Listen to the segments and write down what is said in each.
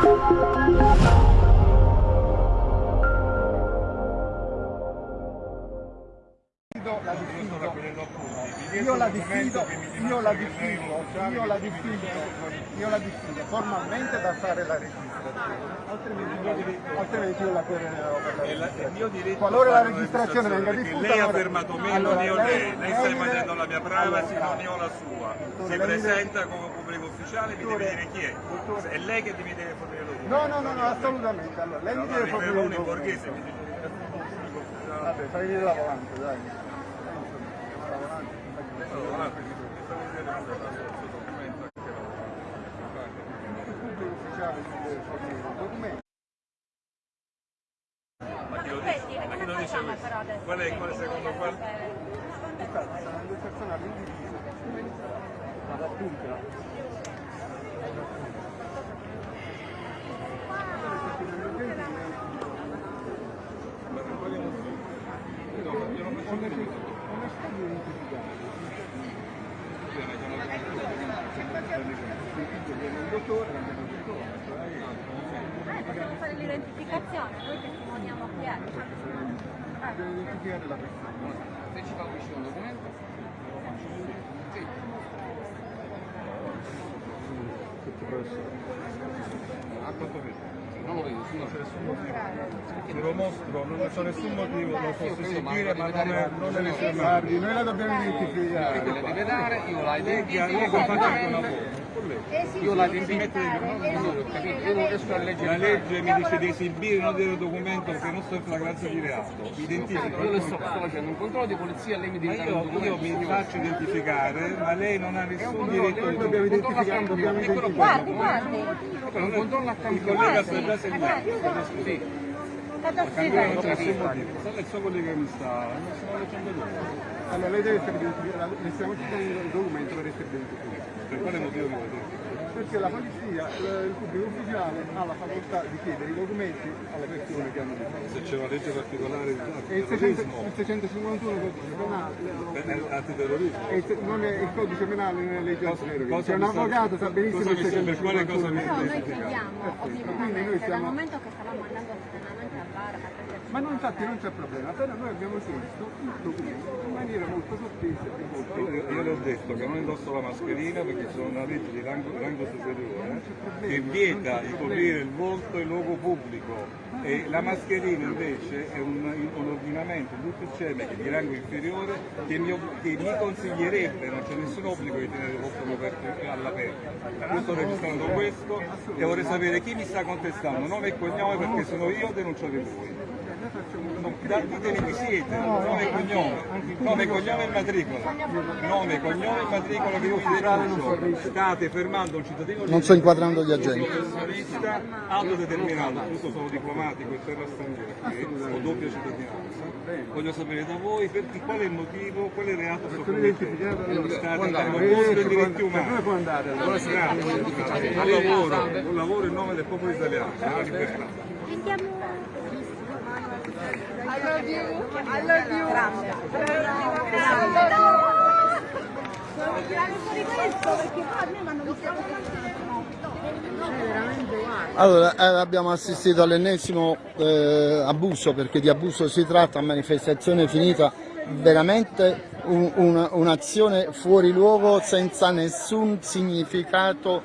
Thank you. Io la diffido, io la diffido, io la diffido, io la diffido formalmente da fare la registrazione, altrimenti, io la querelerò per la È la- Qualora la registrazione venga diffusa, lei ha fermato me, allora non io lei- lei. Sta invadendo la mia privacy, non io la sua. Si presenta come pubblico ufficiale, mi deve dire chi è. È lei che mi deve fornire lo No, no, no, no, assolutamente. Allora, lei mi deve un pubblico ufficiale. Vabbè, fai vedere la volante, dai. Ma chi lo dice? Ma chi lo dice questo? Qual è, qual è secondo qual? Infatti, sono due persone all'indiviso. Vado appunto. Possiamo fare l'identificazione, noi testimoniamo chi è. Devo identificare la persona. Se ci fa uscire un documento? Sì. A quanto vedi? Non lo vedo, sì, no. Te lo mostro, non c'è nessun motivo, lo posso credo, ma seguire, ma deve non è, non è mani. Guardi, noi la dobbiamo identificare. Perché le deve dare, io la Io identifico. faccio anche una foto. Io la ho capito, io non riesco a La leggere. legge mi dice di esibire non del documento perché non sto in flagranza di reato. Mi identifico. Io le sto, sto facendo un controllo di polizia, lei mi un io, io mi faccio identificare, ma lei non ha nessun diritto di dobbiamo identificare, Eccolo identificare. Guardi, guardi, Un controllo a Il collega Serra. Sì. cosa Cambiare non scrive? c'è nessun motivo. Sa il suo collega mi sta, non stiamo leggendo lui. Allora lei deve essere identificata, le stiamo chiedendo il documento per essere identificato. Per quale motivo mi dire? Perché la polizia, il il pubblico ufficiale ha la facoltà di chiedere i documenti alle persone che hanno difeso. Se c'è una legge particolare di E il 600 il 651 codice penale antiterrorismo. il non è il codice penale leggi Cosa- antideroghe. cosa C'è un avvocato, sa benissimo cosa il mi sta- per quale cosa 651. mi Però noi Quindi noi ovviamente, dal momento che stavamo andando a Ma no, infatti non c'è problema, però noi abbiamo chiesto il documento in maniera molto sottile e molto... Io, io le ho detto che non indosso la mascherina perché c'è una legge di rango, rango superiore che vieta di coprire il volto in luogo pubblico. E la mascherina invece è un, un ordinamento, un è di rango inferiore che mi, che mi consiglierebbe, non c'è nessun obbligo di tenere il volto coperto all'aperto. Io sto registrando questo e vorrei sapere chi mi sta contestando, nome e cognome perché sono io denunciate voi. Non- da- Ditemi chi siete, nome e cognome, nome, cognome e matricola. Nome, cognome e matricola che io. State fermando un cittadino Non sto inquadrando gli agenti. professionista autodeterminato, tutto sono diplomatico in terra straniera, ho doppia cittadinanza. Voglio sapere da voi perché, qual è il motivo, quale reato sto commettendo. State andando contro i diritti umani. può andare allora? Grazie, grazie. Buon lavoro, buon lavoro in nome del popolo italiano, della libertà. I love you. I love you. Grazie. Allora, eh, abbiamo assistito all'ennesimo eh, abuso, perché di abuso si tratta, manifestazione finita, veramente un- un- un'azione fuori luogo senza nessun significato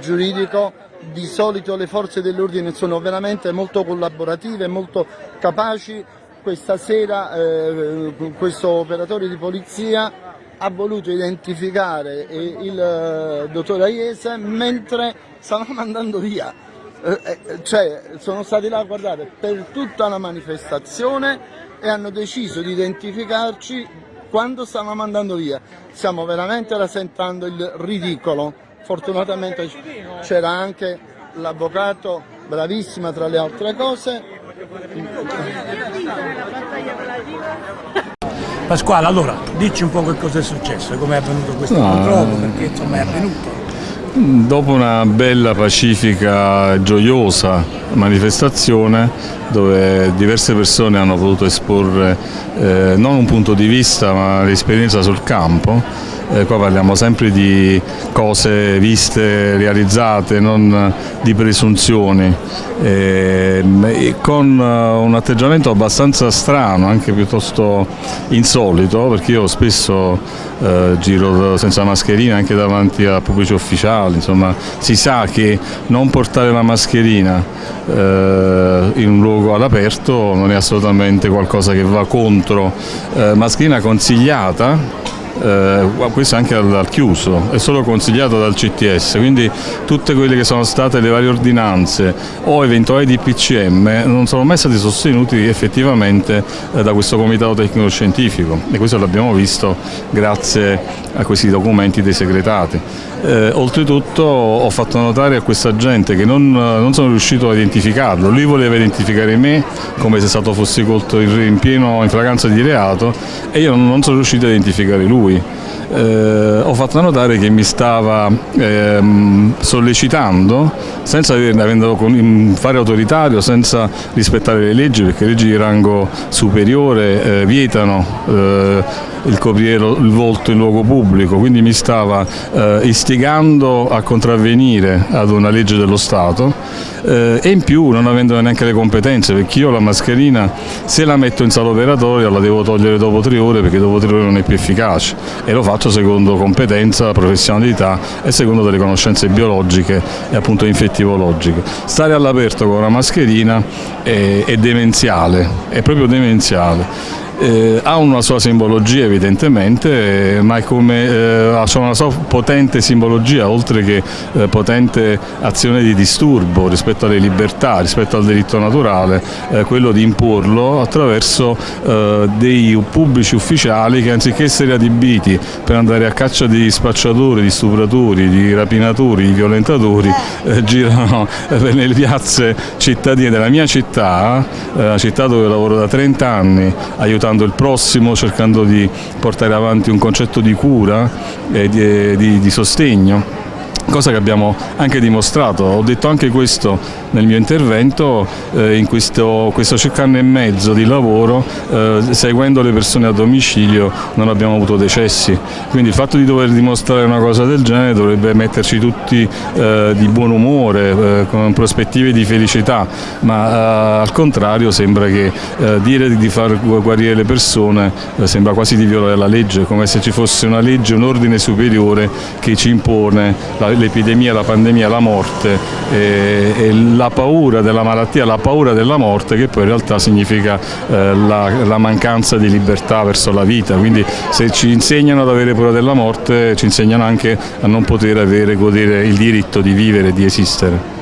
giuridico. Di solito le forze dell'ordine sono veramente molto collaborative, molto capaci. Questa sera eh, questo operatore di polizia ha voluto identificare eh, il eh, dottor Aiese mentre stavamo andando via. Eh, cioè, sono stati là a guardare per tutta la manifestazione e hanno deciso di identificarci quando stavamo andando via. Stiamo veramente rasentando il ridicolo. Fortunatamente c'era anche l'avvocato, bravissima tra le altre cose. Pasquale, allora, dici un po' che cosa è successo, come è avvenuto questo No. controllo, perché insomma è avvenuto. Dopo una bella, pacifica, gioiosa manifestazione dove diverse persone hanno potuto esporre eh, non un punto di vista ma l'esperienza sul campo, eh, qua parliamo sempre di cose viste, realizzate, non di presunzioni, eh, e con eh, un atteggiamento abbastanza strano, anche piuttosto insolito, perché io spesso eh, giro senza mascherina anche davanti a pubblici ufficiali, insomma si sa che non portare la mascherina eh, in un luogo all'aperto non è assolutamente qualcosa che va contro, eh, mascherina consigliata eh, questo anche al, al, chiuso, è solo consigliato dal CTS, quindi tutte quelle che sono state le varie ordinanze o eventuali DPCM non sono mai stati sostenuti effettivamente eh, da questo comitato tecnico scientifico e questo l'abbiamo visto grazie a questi documenti dei segretati. Eh, oltretutto ho fatto notare a questa gente che non, non, sono riuscito a identificarlo, lui voleva identificare me come se stato fossi colto in pieno in fragranza di reato e io non sono riuscito a identificare lui. Eh, ho fatto notare che mi stava ehm, sollecitando senza avendo un fare autoritario, senza rispettare le leggi perché le leggi di rango superiore eh, vietano eh, il coprire il volto in luogo pubblico, quindi mi stava eh, istigando a contravvenire ad una legge dello Stato eh, e in più non avendo neanche le competenze perché io la mascherina se la metto in sala operatoria la devo togliere dopo tre ore perché dopo tre ore non è più efficace e lo faccio secondo competenza, professionalità e secondo delle conoscenze biologiche e appunto infettivologiche. Stare all'aperto con una mascherina è, è demenziale, è proprio demenziale eh, ha una sua simbologia evidentemente, eh, ma è come, eh, ha una sua potente simbologia oltre che eh, potente azione di disturbo rispetto alle libertà, rispetto al diritto naturale, eh, quello di imporlo attraverso eh, dei pubblici ufficiali che anziché essere adibiti per andare a caccia di spacciatori, di stupratori, di rapinatori, di violentatori, girano nelle piazze cittadine della mia città, la città dove lavoro da 30 anni, aiutando aiutando il prossimo, cercando di portare avanti un concetto di cura e di, di, di sostegno cosa che abbiamo anche dimostrato. Ho detto anche questo nel mio intervento, eh, in questo, questo circa anno e mezzo di lavoro, eh, seguendo le persone a domicilio non abbiamo avuto decessi, quindi il fatto di dover dimostrare una cosa del genere dovrebbe metterci tutti eh, di buon umore, eh, con prospettive di felicità, ma eh, al contrario sembra che eh, dire di far guarire le persone sembra quasi di violare la legge, come se ci fosse una legge, un ordine superiore che ci impone la, l'epidemia, la pandemia, la morte e, e, la paura della malattia, la paura della morte che poi in realtà significa eh, la, la, mancanza di libertà verso la vita, quindi se ci insegnano ad avere paura della morte ci insegnano anche a non poter avere, godere il diritto di vivere di esistere.